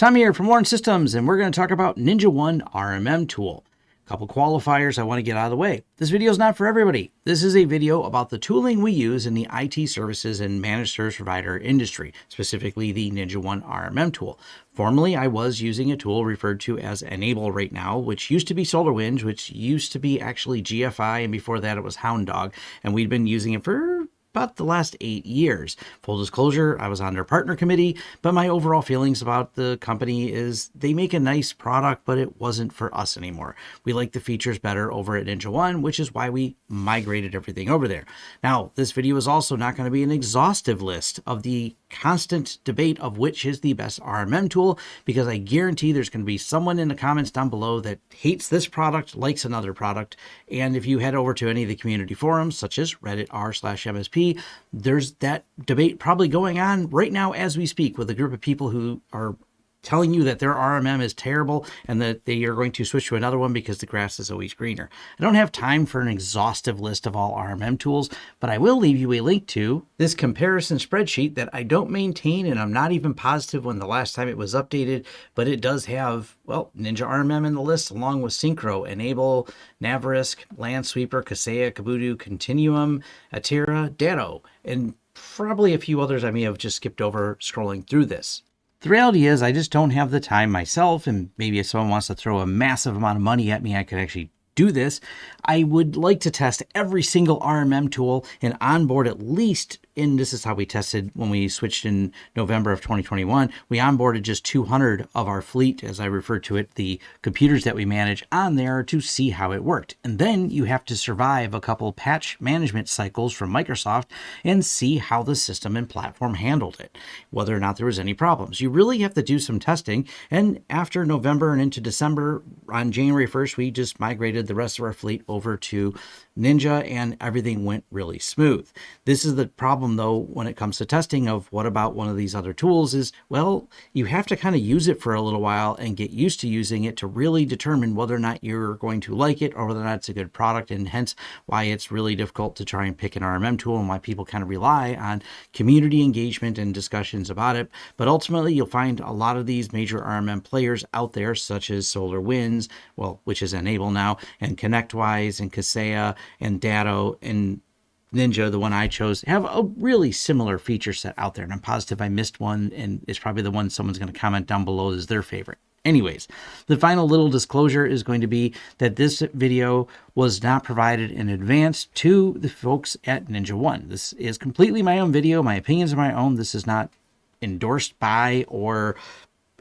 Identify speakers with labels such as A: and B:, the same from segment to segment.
A: Tom here from Lawrence Systems, and we're going to talk about Ninja One RMM tool. A couple qualifiers I want to get out of the way. This video is not for everybody. This is a video about the tooling we use in the IT services and managed service provider industry, specifically the Ninja One RMM tool. Formerly, I was using a tool referred to as N-able right now, which used to be SolarWinds, which used to be actually GFI, and before that it was Hound Dog, and we'd been using it for about the last eight years. Full disclosure, I was on their partner committee, but my overall feelings about the company is they make a nice product, but it wasn't for us anymore. We like the features better over at Ninja One, which is why we migrated everything over there. Now, this video is also not going to be an exhaustive list of the constant debate of which is the best RMM tool, because I guarantee there's going to be someone in the comments down below that hates this product, likes another product. And if you head over to any of the community forums, such as Reddit r slash MSP, there's that debate probably going on right now as we speak with a group of people who are telling you that their RMM is terrible and that they are going to switch to another one because the grass is always greener. I don't have time for an exhaustive list of all RMM tools, but I will leave you a link to this comparison spreadsheet that I don't maintain and I'm not even positive when the last time it was updated, but it does have, well, Ninja RMM in the list along with Syncro, N-able, Naverisk, Lansweeper, Kaseya, Kubota, Continuum, Atera, Datto, and probably a few others I may have just skipped over scrolling through this. The reality is, I just don't have the time myself, and maybe if someone wants to throw a massive amount of money at me, I could actually do this. I would like to test every single RMM tool and onboard at least and this is how we tested when we switched in November of 2021. We onboarded just 200 of our fleet, as I refer to it, the computers that we manage on there to see how it worked. And then you have to survive a couple patch management cycles from Microsoft and see how the system and platform handled it, whether or not there was any problems. You really have to do some testing. And after November and into December, on January 1st, we just migrated the rest of our fleet over to Ninja and everything went really smooth. This is the problem though when it comes to testing of what about one of these other tools is, well, you have to kind of use it for a little while and get used to using it to really determine whether or not you're going to like it or whether or not it's a good product and hence why it's really difficult to try and pick an RMM tool and why people kind of rely on community engagement and discussions about it. But ultimately you'll find a lot of these major RMM players out there such as SolarWinds, well, which is N-able now, and ConnectWise and Kaseya and Datto and Ninja, the one I chose, have a really similar feature set out there. And I'm positive I missed one, and it's probably the one someone's going to comment down below as their favorite. Anyways, the final little disclosure is going to be that this video was not provided in advance to the folks at Ninja One. This is completely my own video. My opinions are my own. This is not endorsed by or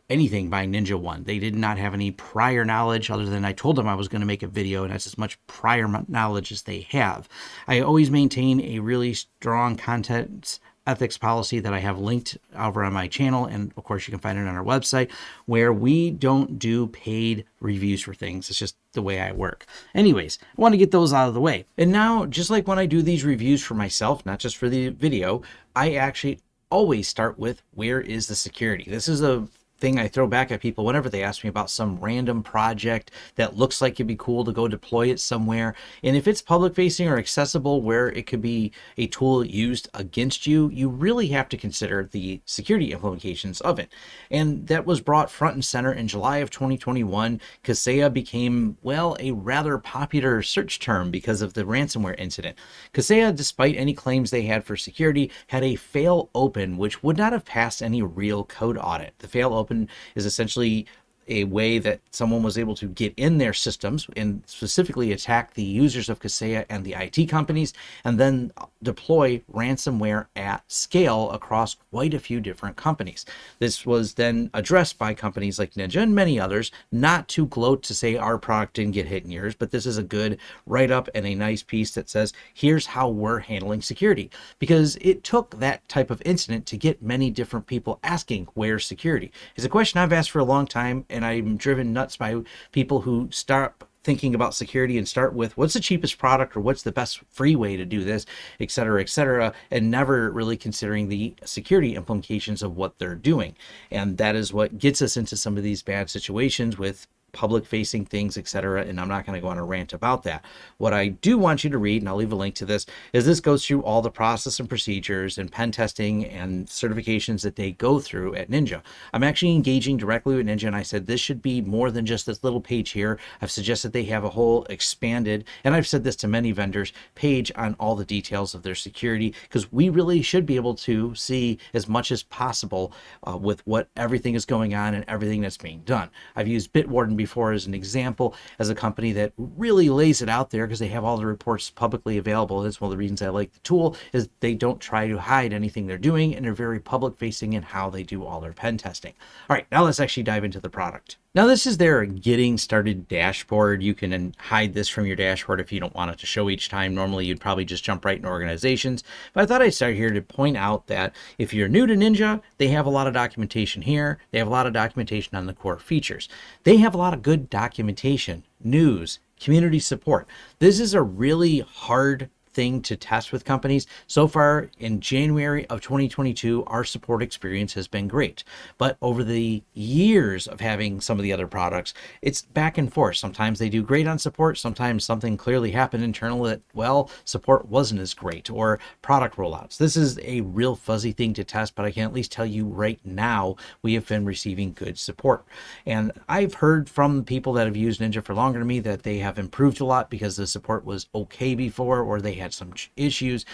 A: anything by Ninja One. They did not have any prior knowledge other than I told them I was going to make a video and that's as much prior knowledge as they have. I always maintain a really strong content ethics policy that I have linked over on my channel. And of course, you can find it on our website where we don't do paid reviews for things. It's just the way I work. Anyways, I want to get those out of the way. And now, just like when I do these reviews for myself, not just for the video, I actually always start with where is the security? This is a thing I throw back at people whenever they ask me about some random project that looks like it'd be cool to go deploy it somewhere. And if it's public facing or accessible where it could be a tool used against you, you really have to consider the security implications of it. And that was brought front and center in July of 2021. Kaseya became, well, a rather popular search term because of the ransomware incident. Kaseya, despite any claims they had for security, had a fail open, which would not have passed any real code audit. The fail open open is essentially a way that someone was able to get in their systems and specifically attack the users of Kaseya and the IT companies, and then deploy ransomware at scale across quite a few different companies. This was then addressed by companies like Ninja and many others, not to gloat to say our product didn't get hit in yours, but this is a good write-up and a nice piece that says, here's how we're handling security. Because it took that type of incident to get many different people asking, where's security? It's a question I've asked for a long time, and I'm driven nuts by people who start thinking about security and start with what's the cheapest product or what's the best free way to do this, et cetera, et cetera, and never really considering the security implications of what they're doing. And that is what gets us into some of these bad situations with public facing things, etc. And I'm not going to go on a rant about that. What I do want you to read, and I'll leave a link to this, is this goes through all the process and procedures and pen testing and certifications that they go through at Ninja. I'm actually engaging directly with Ninja, and I said this should be more than just this little page here. I've suggested they have a whole expanded, and I've said this to many vendors, page on all the details of their security because we really should be able to see as much as possible uh, with what everything is going on and everything that's being done. I've used Bitwarden before as an example as a company that really lays it out there because they have all the reports publicly available. That's one of the reasons I like the tool is they don't try to hide anything they're doing and they're very public facing in how they do all their pen testing. All right, now let's actually dive into the product. Now this is their getting started dashboard. You can um, hide this from your dashboard if you don't want it to show each time. Normally you'd probably just jump right in organizations. But I thought I'd start here to point out that if you're new to Ninja, they have a lot of documentation here. They have a lot of documentation on the core features. They have a lot of good documentation, news, community support. This is a really hard thing to test with companies. So far in January of 2022, our support experience has been great. But over the years of having some of the other products, it's back and forth. Sometimes they do great on support. Sometimes something clearly happened internal that, well, support wasn't as great or product rollouts. This is a real fuzzy thing to test, but I can at least tell you right now, we have been receiving good support. And I've heard from people that have used Ninja for longer than me that they have improved a lot because the support was okay before or they had some issues.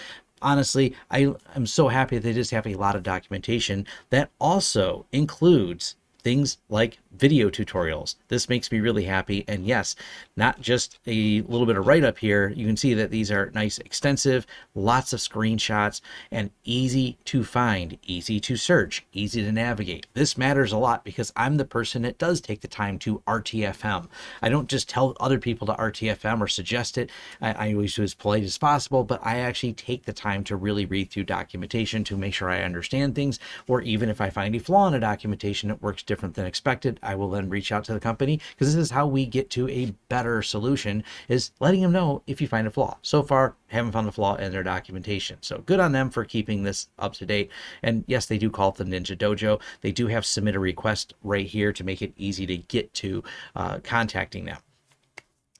A: Honestly, I am so happy that they just have a lot of documentation that also includes things like video tutorials. This makes me really happy. And yes, not just a little bit of write up here. You can see that these are nice, extensive, lots of screenshots and easy to find, easy to search, easy to navigate. This matters a lot because I'm the person that does take the time to RTFM. I don't just tell other people to RTFM or suggest it. I, I always do as polite as possible, but I actually take the time to really read through documentation to make sure I understand things, or even if I find a flaw in a documentation that works different than expected, I will then reach out to the company because this is how we get to a better solution is letting them know if you find a flaw. So far, haven't found a flaw in their documentation. So good on them for keeping this up to date. And yes, they do call it the Ninja Dojo. They do have submit a request right here to make it easy to get to uh, contacting them.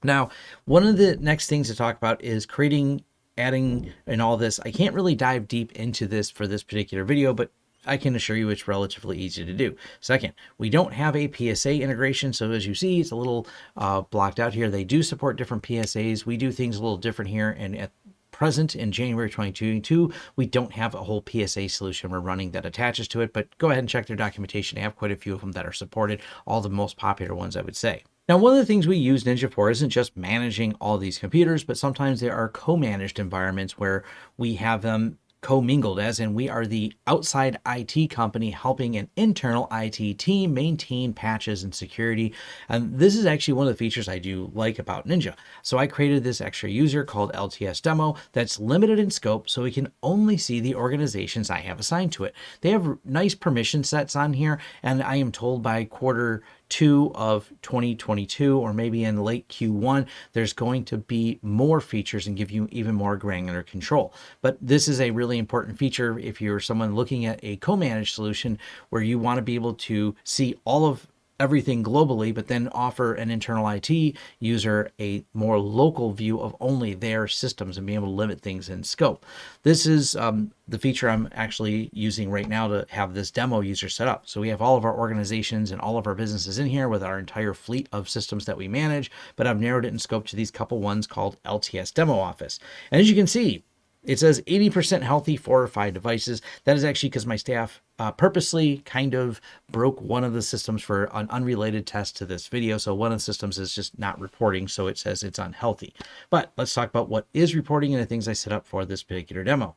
A: Now, one of the next things to talk about is creating adding and all this. I can't really dive deep into this for this particular video, but I can assure you it's relatively easy to do. Second, we don't have a PSA integration. So as you see, it's a little uh, blocked out here. They do support different PSAs. We do things a little different here. And at present in January 2022, we don't have a whole PSA solution we're running that attaches to it, but go ahead and check their documentation. They have quite a few of them that are supported, all the most popular ones, I would say. Now, one of the things we use Ninja for isn't just managing all these computers, but sometimes there are co-managed environments where we have them commingled, as in we are the outside IT company helping an internal IT team maintain patches and security. And this is actually one of the features I do like about Ninja. So I created this extra user called LTS demo that's limited in scope so we can only see the organizations I have assigned to it. They have nice permission sets on here and I am told by quarter two of 2022 or maybe in late Q1, there's going to be more features and give you even more granular control. But this is a really important feature if you're someone looking at a co-managed solution where you want to be able to see all of everything globally, but then offer an internal IT user a more local view of only their systems and be able to limit things in scope. This is um, the feature I'm actually using right now to have this demo user set up. So we have all of our organizations and all of our businesses in here with our entire fleet of systems that we manage, but I've narrowed it in scope to these couple ones called LTS Demo Office. And as you can see, it says 80% healthy, four or five devices. That is actually because my staff uh, purposely kind of broke one of the systems for an unrelated test to this video. So one of the systems is just not reporting, so it says it's unhealthy. But let's talk about what is reporting and the things I set up for this particular demo.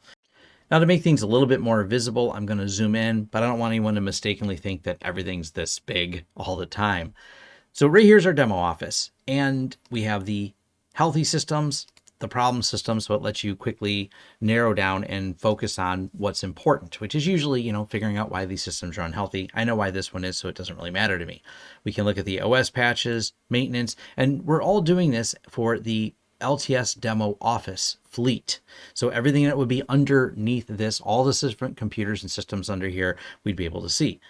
A: Now to make things a little bit more visible, I'm going to zoom in, but I don't want anyone to mistakenly think that everything's this big all the time. So right here's our demo office, and we have the healthy systems, the problem system so it lets you quickly narrow down and focus on what's important, which is usually, you know, figuring out why these systems are unhealthy. I know why this one is, so it doesn't really matter to me. We can look at the OS patches, maintenance, and we're all doing this for the LTS demo office fleet. So everything that would be underneath this, all the different computers and systems under here, we'd be able to see.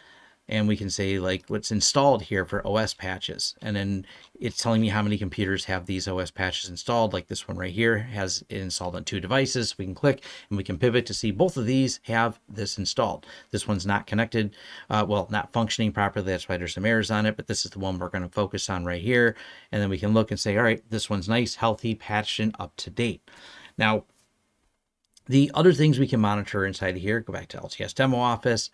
A: And we can say like what's installed here for OS patches. And then it's telling me how many computers have these OS patches installed. Like this one right here has it installed on two devices. We can click and we can pivot to see both of these have this installed. This one's not connected, uh, well, not functioning properly. That's why there's some errors on it, but this is the one we're going to focus on right here. And then we can look and say, all right, this one's nice, healthy, patched, and up to date. Now, the other things we can monitor inside here, go back to LTS Demo Office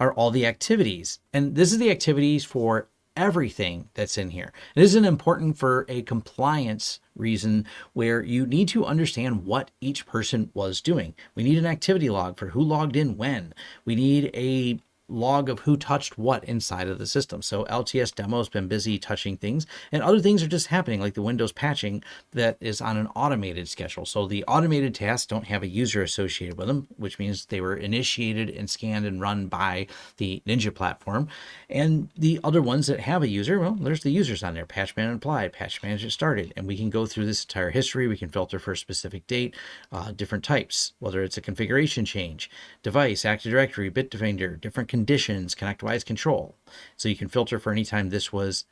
A: are all the activities. And this is the activities for everything that's in here. It isn't important for a compliance reason where you need to understand what each person was doing. We need an activity log for who logged in when. We need a log of who touched what inside of the system. So LTS demo has been busy touching things and other things are just happening like the Windows patching that is on an automated schedule. So the automated tasks don't have a user associated with them, which means they were initiated and scanned and run by the Ninja platform. And the other ones that have a user, well, there's the users on there, patch man applied, patch manager started. And we can go through this entire history. We can filter for a specific date, uh, different types, whether it's a configuration change, device, Active Directory, Bitdefender, different conditions, ConnectWise control. So you can filter for any time this was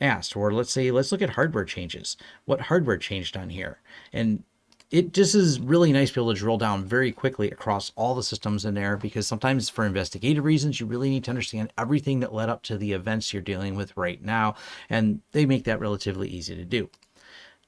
A: asked. Or let's say, let's look at hardware changes. What hardware changed on here? And it just is really nice to be able to drill down very quickly across all the systems in there because sometimes for investigative reasons, you really need to understand everything that led up to the events you're dealing with right now. And they make that relatively easy to do.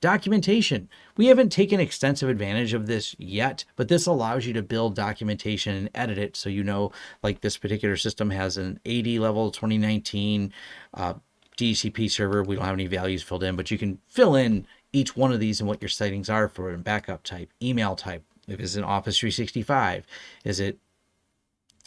A: Documentation. We haven't taken extensive advantage of this yet, but this allows you to build documentation and edit it so you know, like this particular system has an AD level 2019 uh, DHCP server. We don't have any values filled in, but you can fill in each one of these and what your settings are for it, backup type, email type, if it's an Office 365, is it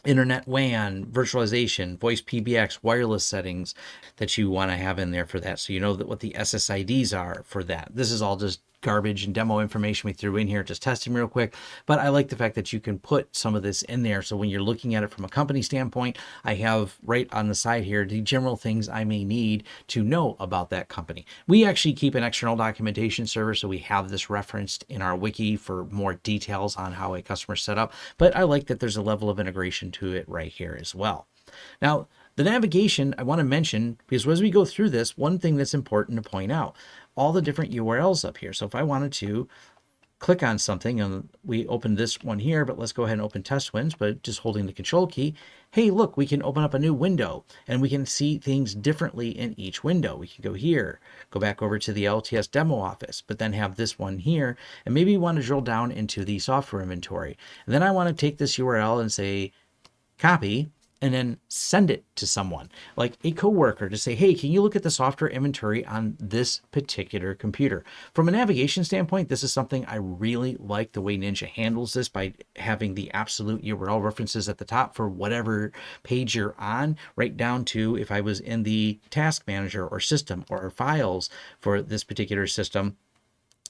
A: internet WAN, virtualization, voice PBX, wireless settings that you want to have in there for that. So you know that what the SSIDs are for that. This is all just garbage and demo information we threw in here, just testing real quick. But I like the fact that you can put some of this in there. So when you're looking at it from a company standpoint, I have right on the side here, the general things I may need to know about that company. We actually keep an external documentation server. So we have this referenced in our wiki for more details on how a customer set up. But I like that there's a level of integration to it right here as well. Now, the navigation I want to mention because as we go through this, one thing that's important to point out, all the different URLs up here. So if I wanted to click on something and we open this one here, but let's go ahead and open TestWinds, but just holding the control key. Hey, look, we can open up a new window and we can see things differently in each window. We can go here, go back over to the LTS demo office, but then have this one here. And maybe you want to drill down into the software inventory. And then I want to take this URL and say, copy, and then send it to someone like a coworker to say, hey, can you look at the software inventory on this particular computer? From a navigation standpoint, this is something I really like the way Ninja handles this by having the absolute URL references at the top for whatever page you're on, right down to if I was in the task manager or system or files for this particular system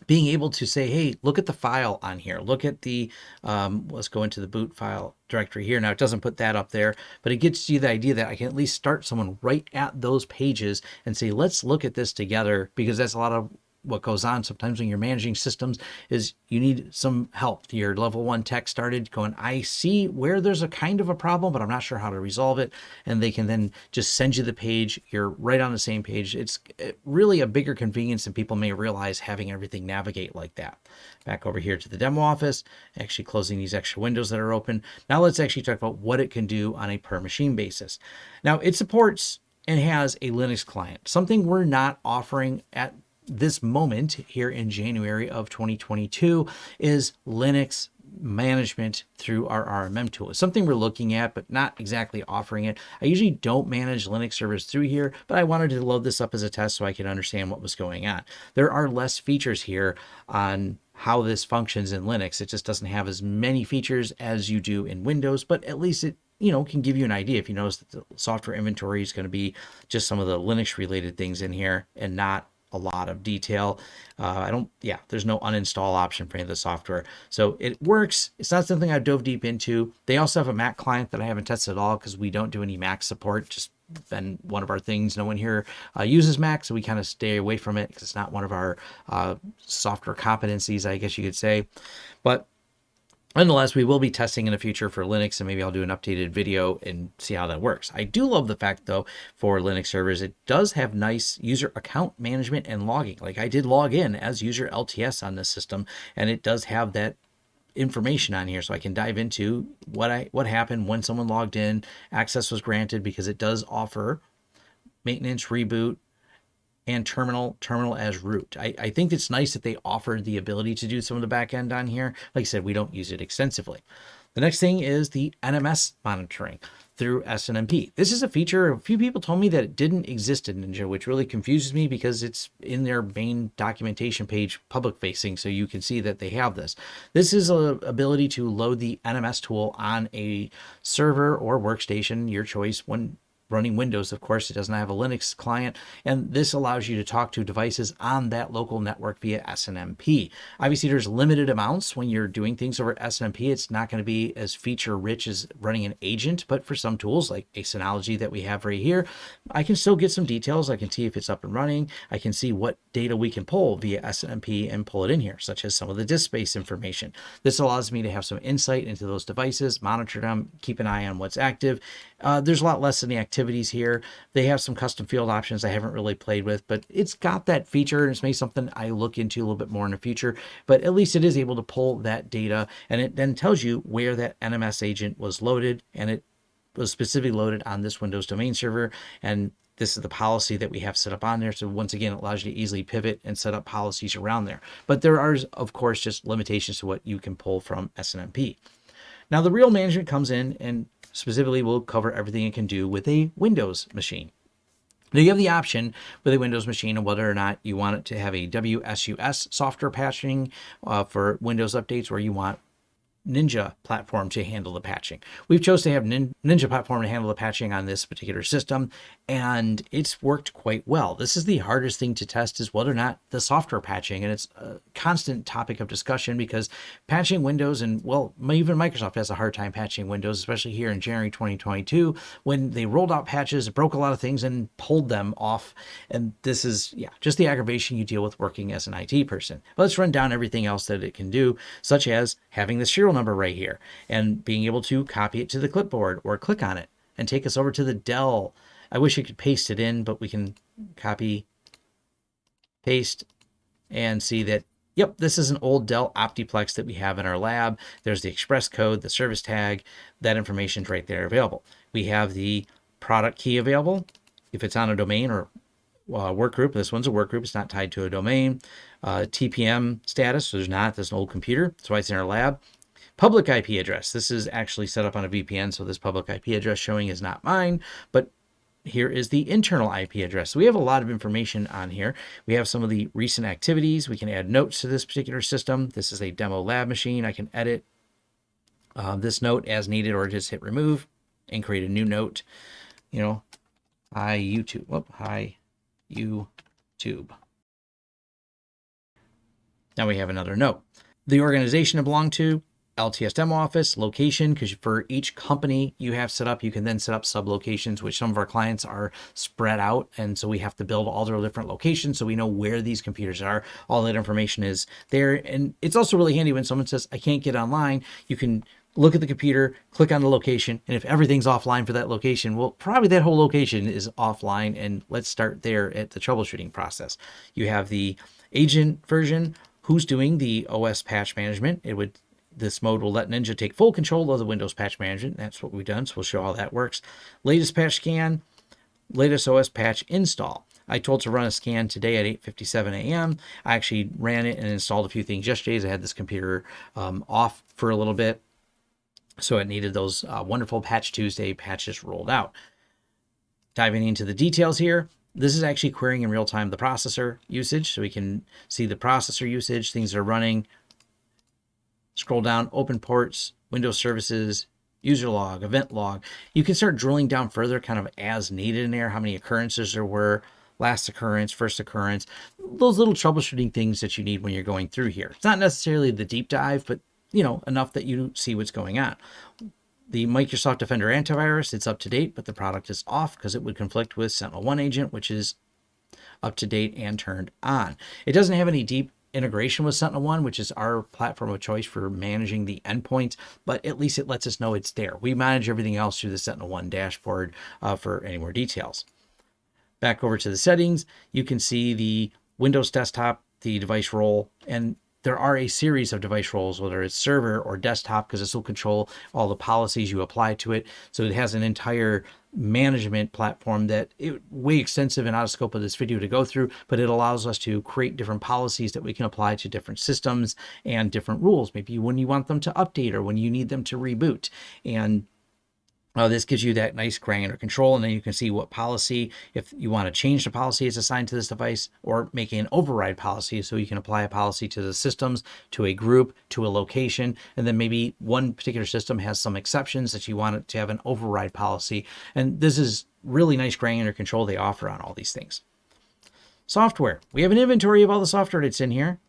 A: being able to say, hey, look at the file on here. Look at the, um, let's go into the boot file directory here. Now it doesn't put that up there, but it gets you the idea that I can at least start someone right at those pages and say, let's look at this together because that's a lot of what goes on sometimes when you're managing systems is you need some help. Your level one tech started going, I see where there's a kind of a problem, but I'm not sure how to resolve it. And they can then just send you the page. You're right on the same page. It's eh, really a bigger convenience than people may realize having everything navigate like that. Back over here to the demo office, actually closing these extra windows that are open. Now let's actually talk about what it can do on a per machine basis. Now it supports and has a Linux client, something we're not offering at this moment here in January of 2022 is Linux management through our RMM tool. It's something we're looking at, but not exactly offering it. I usually don't manage Linux servers through here, but I wanted to load this up as a test so I could understand what was going on. There are less features here on how this functions in Linux. It just doesn't have as many features as you do in Windows, but at least it you know, can give you an idea if you notice that the software inventory is going to be just some of the Linux related things in here and not a lot of detail. Uh, I don't, yeah, there's no uninstall option for any of the software. So it works. It's not something I dove deep into. They also have a Mac client that I haven't tested at all because we don't do any Mac support. Just been one of our things. No one here uh, uses Mac, so we kind of stay away from it because it's not one of our uh, software competencies, I guess you could say. But Nonetheless, we will be testing in the future for Linux, and maybe I'll do an updated video and see how that works. I do love the fact, though, for Linux servers, it does have nice user account management and logging. Like I did log in as user LTS on this system, and it does have that information on here so I can dive into what I what happened when someone logged in, access was granted because it does offer maintenance, reboot, and terminal terminal as root. I, I think it's nice that they offered the ability to do some of the back end on here. Like I said, we don't use it extensively. The next thing is the NMS monitoring through SNMP. This is a feature a few people told me that it didn't exist in Ninja, which really confuses me because it's in their main documentation page public facing, so you can see that they have this. This is a ability to load the NMS tool on a server or workstation, your choice, when running Windows, of course, it doesn't have a Linux client, and this allows you to talk to devices on that local network via SNMP. Obviously, there's limited amounts when you're doing things over SNMP. It's not going to be as feature rich as running an agent, but for some tools like a Synology that we have right here, I can still get some details. I can see if it's up and running. I can see what data we can pull via SNMP and pull it in here, such as some of the disk space information. This allows me to have some insight into those devices, monitor them, keep an eye on what's active. Uh, there's a lot less in the activities here. They have some custom field options I haven't really played with, but it's got that feature and it's maybe something I look into a little bit more in the future. But at least it is able to pull that data and it then tells you where that NMS agent was loaded and it was specifically loaded on this Windows domain server. And this is the policy that we have set up on there. So once again, it allows you to easily pivot and set up policies around there. But there are, of course, just limitations to what you can pull from SNMP. Now the real management comes in and Specifically, we'll cover everything it can do with a Windows machine. Now you have the option with a Windows machine of whether or not you want it to have a WSUS software patching uh, for Windows updates or you want Ninja platform to handle the patching. We've chose to have Ninja platform to handle the patching on this particular system, and it's worked quite well. This is the hardest thing to test is whether or not the software patching, and it's a constant topic of discussion because patching Windows and well, even Microsoft has a hard time patching Windows, especially here in January 2022 when they rolled out patches, broke a lot of things and pulled them off. And this is yeah, just the aggravation you deal with working as an IT person. But let's run down everything else that it can do, such as having the serial number right here and being able to copy it to the clipboard or click on it and take us over to the Dell. I wish I could paste it in, but we can copy, paste, and see that, yep, this is an old Dell Optiplex that we have in our lab. There's the express code, the service tag, that information's right there available. We have the product key available. If it's on a domain or uh, work group, this one's a work group, it's not tied to a domain. Uh, TPM status, so there's not, there's an old computer, that's why it's in our lab. Public IP address. This is actually set up on a VPN, so this public IP address showing is not mine, but here is the internal IP address. So we have a lot of information on here. We have some of the recent activities. We can add notes to this particular system. This is a demo lab machine. I can edit uh, this note as needed or just hit remove and create a new note. You know, hi YouTube. Whoop, hi YouTube. Now we have another note. The organization I belong to, LTS demo office, location, because for each company you have set up, you can then set up sub locations, which some of our clients are spread out. And so we have to build all their different locations so we know where these computers are. All that information is there. And it's also really handy when someone says, I can't get online, you can look at the computer, click on the location, and if everything's offline for that location, well, probably that whole location is offline. And let's start there at the troubleshooting process. You have the agent version, who's doing the OS patch management. It would this mode will let Ninja take full control of the Windows patch management. That's what we've done, so we'll show how that works. Latest patch scan, latest OS patch install. I told to run a scan today at 8.57 a.m. I actually ran it and installed a few things yesterday as I had this computer um, off for a little bit. So it needed those uh, wonderful Patch Tuesday patches rolled out. Diving into the details here, this is actually querying in real time the processor usage. So we can see the processor usage, things are running, Scroll down, open ports, Windows services, user log, event log. You can start drilling down further kind of as needed in there, how many occurrences there were, last occurrence, first occurrence, those little troubleshooting things that you need when you're going through here. It's not necessarily the deep dive, but you know, enough that you see what's going on. The Microsoft Defender antivirus, it's up to date, but the product is off because it would conflict with SentinelOne agent, which is up to date and turned on. It doesn't have any deep integration with SentinelOne, which is our platform of choice for managing the endpoints, but at least it lets us know it's there. We manage everything else through the SentinelOne dashboard uh, for any more details. Back over to the settings, you can see the Windows desktop, the device role, and there are a series of device roles, whether it's server or desktop, because this will control all the policies you apply to it. So it has an entire management platform that it way extensive and out of scope of this video to go through, but it allows us to create different policies that we can apply to different systems and different rules. Maybe when you want them to update or when you need them to reboot. And uh, this gives you that nice granular control, and then you can see what policy, if you want to change the policy it's assigned to this device, or make an override policy, so you can apply a policy to the systems, to a group, to a location, and then maybe one particular system has some exceptions that you want it to have an override policy. And this is really nice granular control they offer on all these things. Software. We have an inventory of all the software that's in here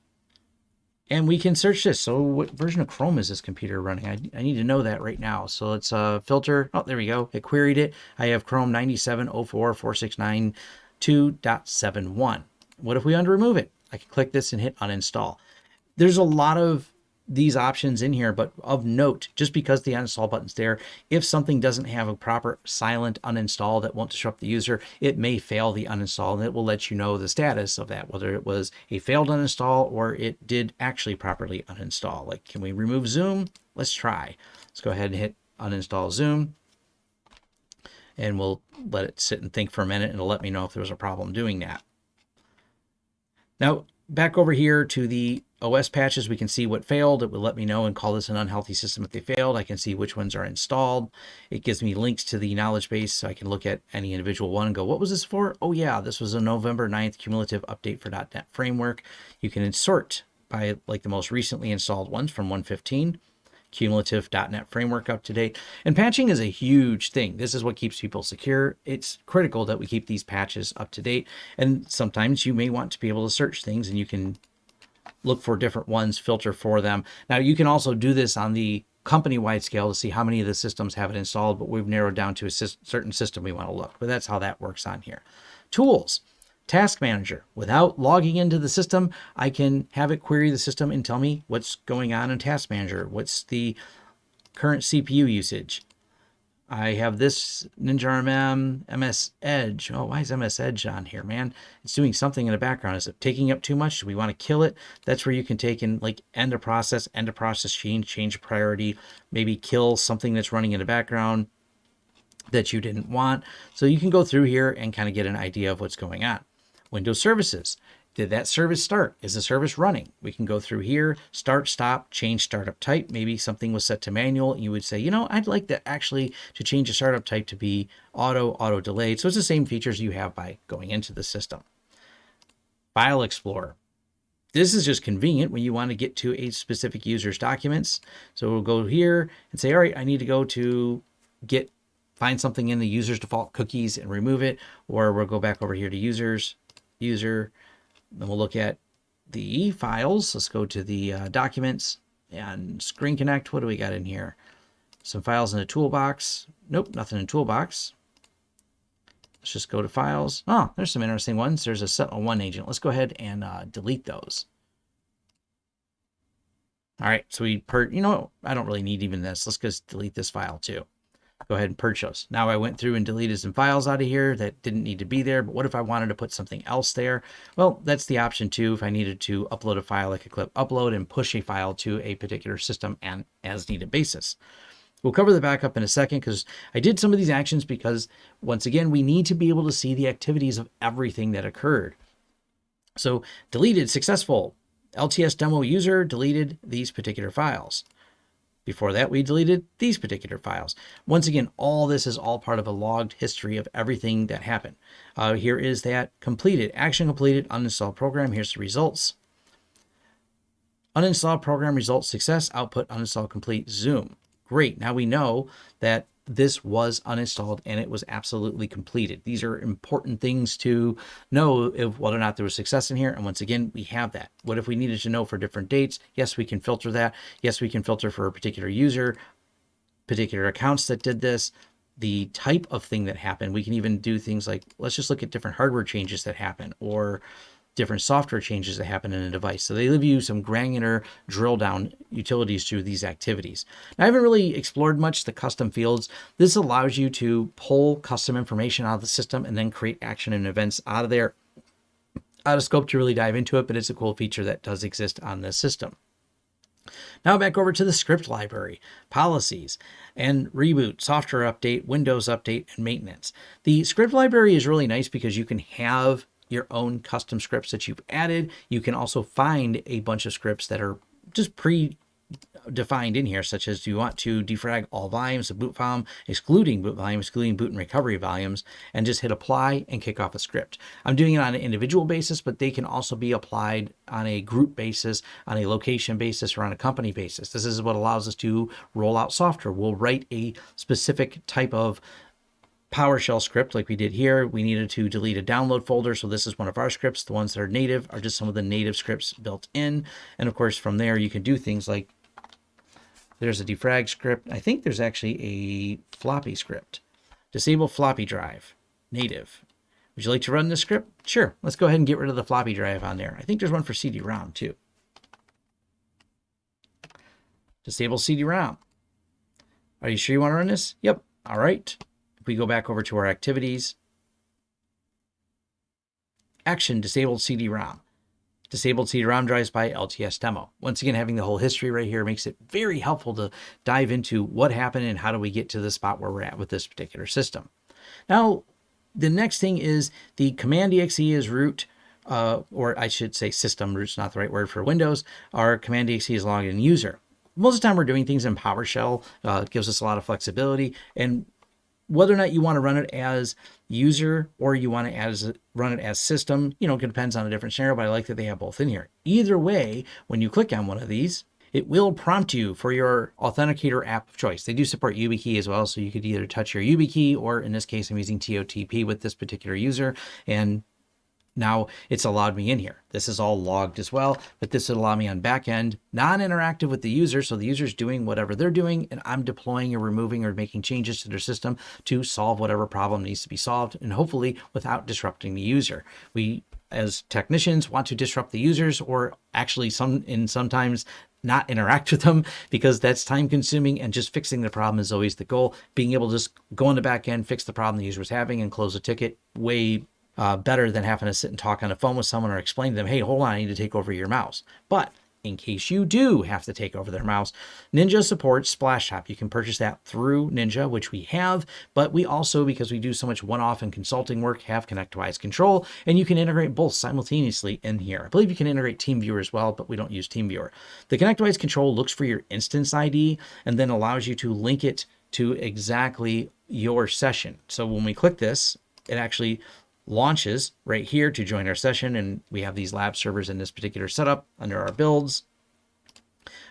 A: and we can search this. So what version of Chrome is this computer running? I, I need to know that right now. So let's uh, filter. Oh, there we go. It queried it. I have Chrome 97044692.71. What if we unremove it? I can click this and hit uninstall. There's a lot of these options in here, but of note, just because the uninstall button's there, if something doesn't have a proper silent uninstall that won't disrupt the user, it may fail the uninstall and it will let you know the status of that, whether it was a failed uninstall or it did actually properly uninstall. Like, can we remove Zoom? Let's try. Let's go ahead and hit uninstall Zoom and we'll let it sit and think for a minute and it'll let me know if there was a problem doing that. Now, back over here to the OS patches, we can see what failed. It will let me know and call this an unhealthy system if they failed. I can see which ones are installed. It gives me links to the knowledge base so I can look at any individual one and go, what was this for? Oh yeah, this was a November 9th cumulative update for .NET Framework. You can insert by like the most recently installed ones from 115 cumulative .NET framework up to date. And patching is a huge thing. This is what keeps people secure. It's critical that we keep these patches up to date. And sometimes you may want to be able to search things and you can look for different ones, filter for them. Now you can also do this on the company-wide scale to see how many of the systems have it installed, but we've narrowed down to a certain system we want to look. But that's how that works on here. Tools. Task Manager. Without logging into the system, I can have it query the system and tell me what's going on in Task Manager. What's the current CPU usage? I have this Ninja RMM MS Edge. Oh, why is MS Edge on here, man? It's doing something in the background. Is it taking up too much? Do we want to kill it? That's where you can take and like end a process, end a process change, change priority, maybe kill something that's running in the background that you didn't want. So you can go through here and kind of get an idea of what's going on. Windows services. Did that service start? Is the service running? We can go through here, start, stop, change startup type. Maybe something was set to manual. You would say, you know, I'd like that actually to change the startup type to be auto, auto delayed. So it's the same features you have by going into the system. File Explorer. This is just convenient when you want to get to a specific user's documents. So we'll go here and say, all right, I need to go to get find something in the user's default cookies and remove it, or we'll go back over here to users, user. Then we'll look at the files. Let's go to the uh, documents and Screen Connect. What do we got in here? Some files in the toolbox. Nope, nothing in toolbox. Let's just go to files. Oh, there's some interesting ones. There's a SentinelOne agent. Let's go ahead and uh, delete those. All right, so we per, you know, I don't really need even this. Let's just delete this file too go ahead and purchase. Now I went through and deleted some files out of here that didn't need to be there, but what if I wanted to put something else there? Well, that's the option too. If I needed to upload a file, I could click upload and push a file to a particular system and as needed basis. We'll cover the backup in a second because I did some of these actions because once again, we need to be able to see the activities of everything that occurred. So deleted successful. LTS demo user deleted these particular files. Before that, we deleted these particular files. Once again, all this is all part of a logged history of everything that happened. Uh, here is that completed, action completed, uninstall program. Here's the results. Uninstall program results success, output uninstall complete, zoom. Great, now we know that this was uninstalled and it was absolutely completed. These are important things to know if whether or not there was success in here. And once again, we have that. What if we needed to know for different dates? Yes, we can filter that. Yes, we can filter for a particular user, particular accounts that did this, the type of thing that happened. We can even do things like, let's just look at different hardware changes that happen or different software changes that happen in a device. So they give you some granular drill down utilities to these activities. Now, I haven't really explored much the custom fields. This allows you to pull custom information out of the system and then create action and events out of there. Out of scope to really dive into it, but it's a cool feature that does exist on this system. Now back over to the script library, policies, and reboot, software update, Windows update, and maintenance. The script library is really nice because you can have your own custom scripts that you've added. You can also find a bunch of scripts that are just pre defined in here, such as do you want to defrag all volumes of boot volume, excluding boot volume, excluding boot and recovery volumes, and just hit apply and kick off a script. I'm doing it on an individual basis, but they can also be applied on a group basis, on a location basis, or on a company basis. This is what allows us to roll out software. We'll write a specific type of PowerShell script like we did here. We needed to delete a download folder. So this is one of our scripts. The ones that are native are just some of the native scripts built in. And of course, from there, you can do things like there's a defrag script. I think there's actually a floppy script. Disable floppy drive, native. Would you like to run this script? Sure. Let's go ahead and get rid of the floppy drive on there. I think there's one for CD-ROM too. Disable CD-ROM. Are you sure you want to run this? Yep. All right. We go back over to our activities, action disabled CD-ROM disabled CD-ROM drives by LTS demo. Once again, having the whole history right here makes it very helpful to dive into what happened and how do we get to the spot where we're at with this particular system. Now, the next thing is the command exe is root, uh, or I should say system, root's not the right word for Windows. Our command exe is login user. Most of the time we're doing things in PowerShell, uh, it gives us a lot of flexibility. And whether or not you want to run it as user or you want to as run it as system, you know, it depends on a different scenario, but I like that they have both in here. Either way, when you click on one of these, it will prompt you for your authenticator app of choice. They do support YubiKey as well, so you could either touch your YubiKey or in this case, I'm using TOTP with this particular user and now it's allowed me in here. This is all logged as well, but this would allow me on back end, non-interactive with the user. So the user's doing whatever they're doing and I'm deploying or removing or making changes to their system to solve whatever problem needs to be solved and hopefully without disrupting the user. We as technicians want to disrupt the users or actually some in sometimes not interact with them because that's time consuming and just fixing the problem is always the goal. Being able to just go on the back end, fix the problem the user was having and close a ticket way uh, better than having to sit and talk on the phone with someone or explain to them, hey, hold on, I need to take over your mouse. But in case you do have to take over their mouse, Ninja supports Splashtop. You can purchase that through Ninja, which we have, but we also, because we do so much one-off and consulting work, have ConnectWise Control, and you can integrate both simultaneously in here. I believe you can integrate TeamViewer as well, but we don't use TeamViewer. The ConnectWise Control looks for your instance ID and then allows you to link it to exactly your session. So when we click this, it actually launches right here to join our session. And we have these lab servers in this particular setup under our builds.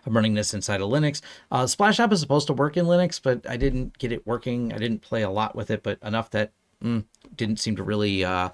A: I'm running this inside of Linux. Uh, app is supposed to work in Linux, but I didn't get it working. I didn't play a lot with it, but enough that mm, didn't seem to really uh,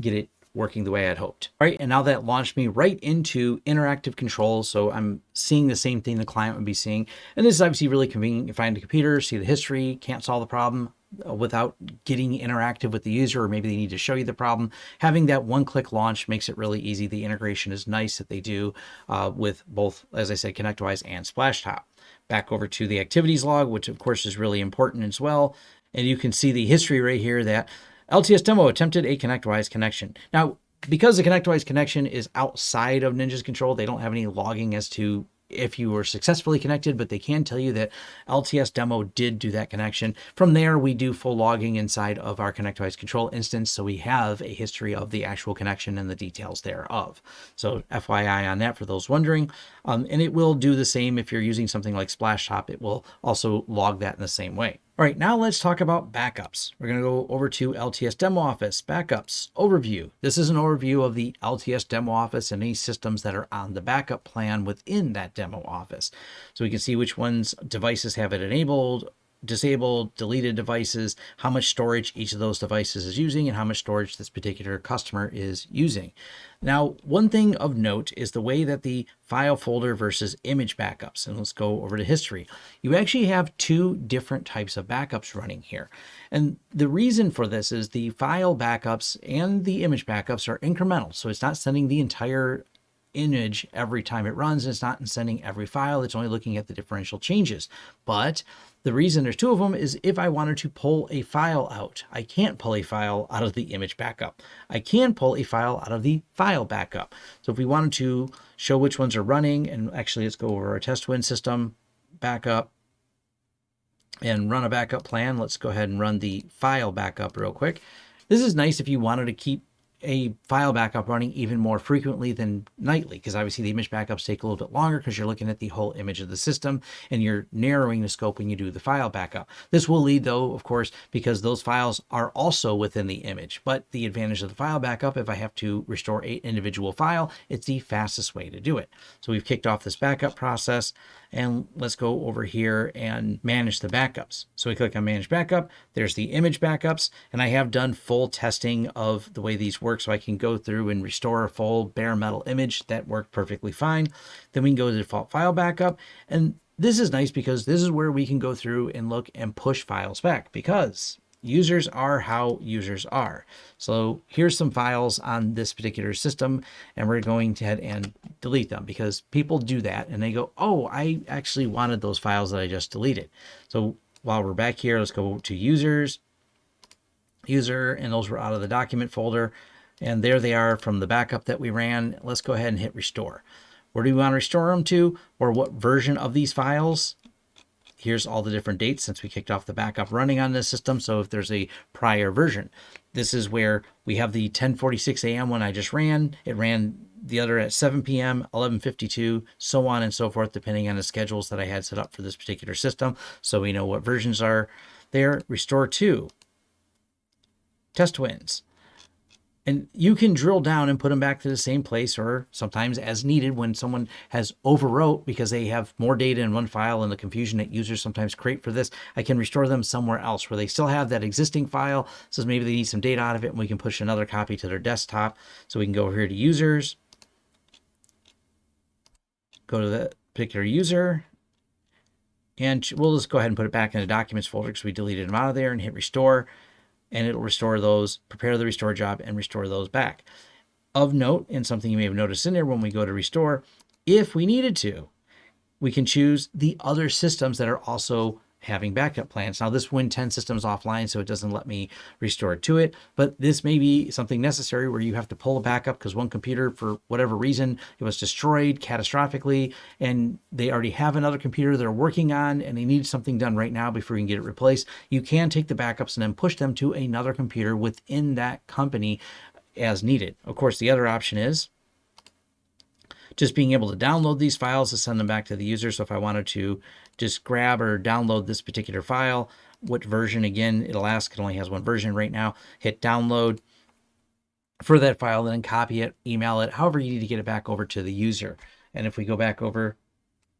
A: get it working the way I'd hoped. All right, and now that launched me right into interactive controls. So I'm seeing the same thing the client would be seeing. And this is obviously really convenient. You find the computer, see the history, can't solve the problem uh, without getting interactive with the user, or maybe they need to show you the problem. Having that one-click launch makes it really easy. The integration is nice that they do uh, with both, as I said, ConnectWise and Splashtop. Back over to the activities log, which of course is really important as well. And you can see the history right here that LTS demo attempted a ConnectWise connection. Now, because the ConnectWise connection is outside of Ninja's control, they don't have any logging as to if you were successfully connected, but they can tell you that LTS demo did do that connection. From there, we do full logging inside of our ConnectWise control instance. So we have a history of the actual connection and the details thereof. So FYI on that for those wondering. Um, and it will do the same if you're using something like Splashtop. It will also log that in the same way. All right, now let's talk about backups. We're going to go over to LTS Demo Office, Backups, Overview. This is an overview of the LTS Demo Office and any systems that are on the backup plan within that demo office. So we can see which ones devices have it enabled, disabled, deleted devices, how much storage each of those devices is using, and how much storage this particular customer is using. Now, one thing of note is the way that the file folder versus image backups, and let's go over to history. You actually have two different types of backups running here. And the reason for this is the file backups and the image backups are incremental. So it's not sending the entire image every time it runs. It's not sending every file. It's only looking at the differential changes. But the reason there's two of them is if I wanted to pull a file out, I can't pull a file out of the image backup. I can pull a file out of the file backup. So if we wanted to show which ones are running, and actually let's go over our test win system backup and run a backup plan. Let's go ahead and run the file backup real quick. This is nice if you wanted to keep a file backup running even more frequently than nightly because obviously the image backups take a little bit longer because you're looking at the whole image of the system and you're narrowing the scope when you do the file backup. This will lead though, of course, because those files are also within the image. But the advantage of the file backup, if I have to restore a individual file, it's the fastest way to do it. So we've kicked off this backup process and let's go over here and manage the backups. So we click on manage backup, there's the image backups, and I have done full testing of the way these work so I can go through and restore a full bare metal image that worked perfectly fine. Then we can go to default file backup and this is nice because this is where we can go through and look and push files back because users are how users are. So here's some files on this particular system, and we're going to head and delete them because people do that and they go, oh, I actually wanted those files that I just deleted. So while we're back here, let's go to users, user, and those were out of the document folder. And there they are from the backup that we ran. Let's go ahead and hit restore. Where do we want to restore them to or what version of these files? here's all the different dates since we kicked off the backup running on this system. So if there's a prior version, this is where we have the 1046 a.m. when I just ran. It ran the other at 7 p.m., 1152, so on and so forth, depending on the schedules that I had set up for this particular system. So we know what versions are there. Restore to test wins. And you can drill down and put them back to the same place or sometimes as needed when someone has overwrote because they have more data in one file and the confusion that users sometimes create for this, I can restore them somewhere else where they still have that existing file. So maybe they need some data out of it and we can push another copy to their desktop. So we can go over here to users, go to the particular user, and we'll just go ahead and put it back in the documents folder because we deleted them out of there and hit restore and it'll restore those, prepare the restore job and restore those back. Of note, and something you may have noticed in there when we go to restore, if we needed to, we can choose the other systems that are also having backup plans. Now this Win 10 system is offline, so it doesn't let me restore to it, but this may be something necessary where you have to pull a backup because one computer, for whatever reason, it was destroyed catastrophically and they already have another computer they're working on and they need something done right now before you can get it replaced. You can take the backups and then push them to another computer within that company as needed. Of course, the other option is just being able to download these files to send them back to the user. So if I wanted to just grab or download this particular file, what version, again, it'll ask, it only has one version right now, hit download for that file, then copy it, email it, however you need to get it back over to the user. And if we go back over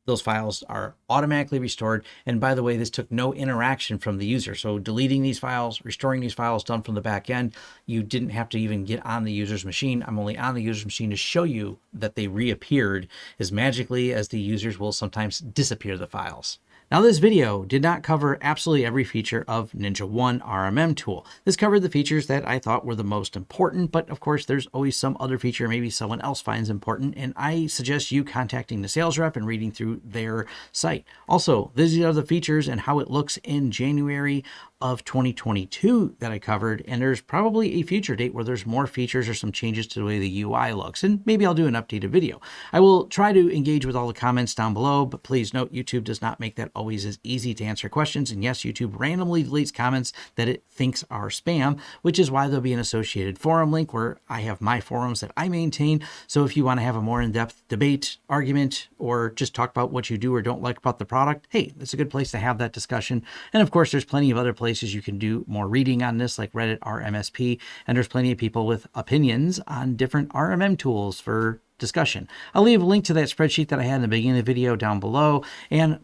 A: those files are automatically restored. And by the way, this took no interaction from the user. So deleting these files, restoring these files done from the back end, you didn't have to even get on the user's machine. I'm only on the user's machine to show you that they reappeared as magically as the users will sometimes disappear the files. Now this video did not cover absolutely every feature of NinjaOne RMM tool. This covered the features that I thought were the most important, but of course there's always some other feature maybe someone else finds important, and I suggest you contacting the sales rep and reading through their site. Also, these are the features and how it looks in January of 2022 that I covered, and there's probably a future date where there's more features or some changes to the way the UI looks, and maybe I'll do an updated video. I will try to engage with all the comments down below, but please note YouTube does not make that always as easy to answer questions, and yes, YouTube randomly deletes comments that it thinks are spam, which is why there'll be an associated forum link where I have my forums that I maintain, so if you want to have a more in-depth debate, argument, or just talk about what you do or don't like about the product, hey, it's a good place to have that discussion, and of course, there's plenty of other places places you can do more reading on this, like Reddit r/MSP, and there's plenty of people with opinions on different RMM tools for discussion. I'll leave a link to that spreadsheet that I had in the beginning of the video down below, and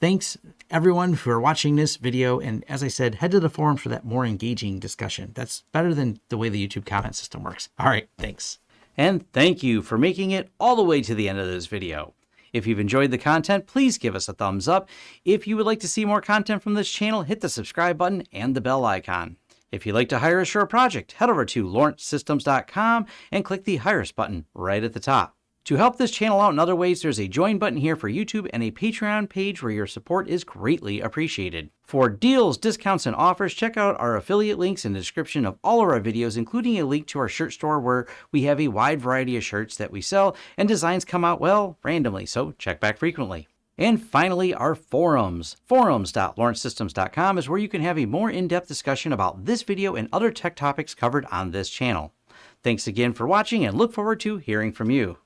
A: Thanks everyone for watching this video. And as I said, head to the forum for that more engaging discussion. That's better than the way the YouTube comment system works. All right, thanks. And thank you for making it all the way to the end of this video. If you've enjoyed the content, please give us a thumbs up. If you would like to see more content from this channel, hit the subscribe button and the bell icon. If you'd like to hire a project, head over to lawrencesystems.com and click the Hire Us button right at the top. To help this channel out in other ways, there's a join button here for YouTube and a Patreon page where your support is greatly appreciated. For deals, discounts, and offers, check out our affiliate links in the description of all of our videos, including a link to our shirt store where we have a wide variety of shirts that we sell and designs come out, well, randomly, so check back frequently. And finally, our forums. Forums.lawrencesystems.com is where you can have a more in-depth discussion about this video and other tech topics covered on this channel. Thanks again for watching and look forward to hearing from you.